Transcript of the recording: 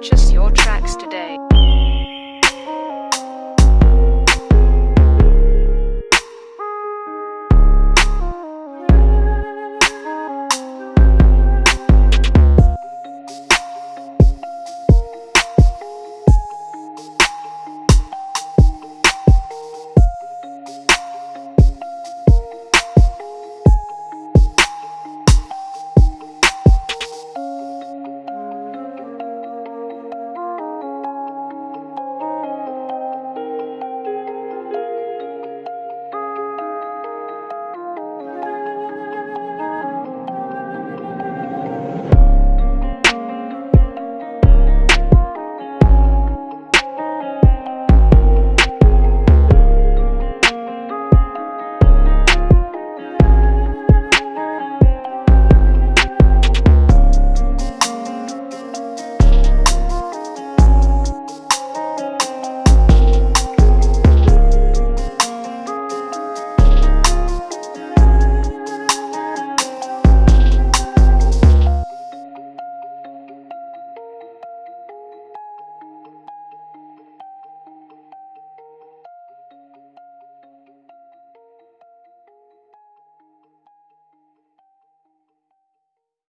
Purchase your tracks today.